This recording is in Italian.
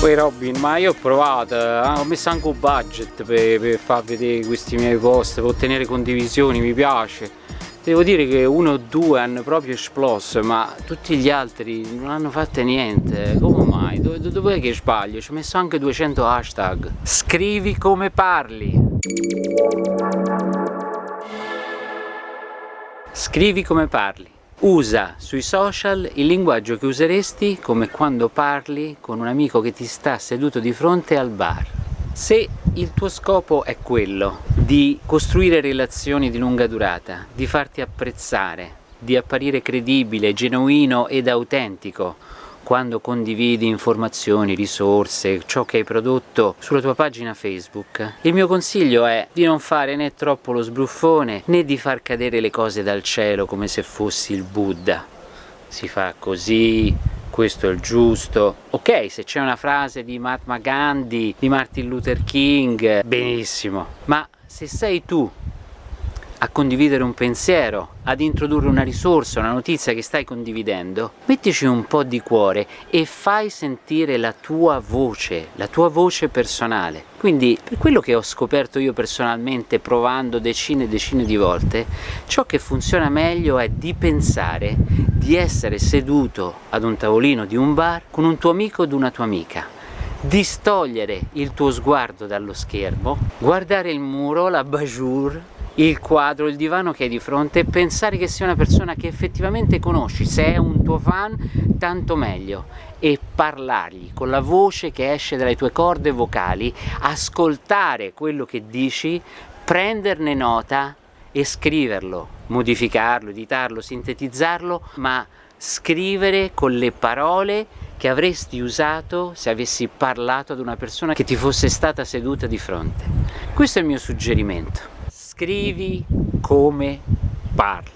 Poi Robin, ma io ho provato, eh, ho messo anche un budget per, per far vedere questi miei post, per ottenere condivisioni, mi piace. Devo dire che uno o due hanno proprio esploso, ma tutti gli altri non hanno fatto niente. Come mai? Dove, dov'è che sbaglio? Ci ho messo anche 200 hashtag. Scrivi come parli. Scrivi come parli. Usa sui social il linguaggio che useresti come quando parli con un amico che ti sta seduto di fronte al bar. Se il tuo scopo è quello di costruire relazioni di lunga durata, di farti apprezzare, di apparire credibile, genuino ed autentico, quando condividi informazioni, risorse, ciò che hai prodotto sulla tua pagina Facebook, il mio consiglio è di non fare né troppo lo sbruffone né di far cadere le cose dal cielo come se fossi il Buddha. Si fa così, questo è il giusto. Ok, se c'è una frase di Mahatma Gandhi, di Martin Luther King, benissimo, ma se sei tu a condividere un pensiero, ad introdurre una risorsa, una notizia che stai condividendo, mettici un po' di cuore e fai sentire la tua voce, la tua voce personale. Quindi, per quello che ho scoperto io personalmente provando decine e decine di volte, ciò che funziona meglio è di pensare di essere seduto ad un tavolino di un bar con un tuo amico o una tua amica distogliere il tuo sguardo dallo schermo, guardare il muro, la bajour, il quadro, il divano che hai di fronte e pensare che sia una persona che effettivamente conosci, se è un tuo fan tanto meglio. E parlargli con la voce che esce dalle tue corde vocali, ascoltare quello che dici, prenderne nota e scriverlo, modificarlo, editarlo, sintetizzarlo, ma scrivere con le parole che avresti usato se avessi parlato ad una persona che ti fosse stata seduta di fronte. Questo è il mio suggerimento scrivi come parli.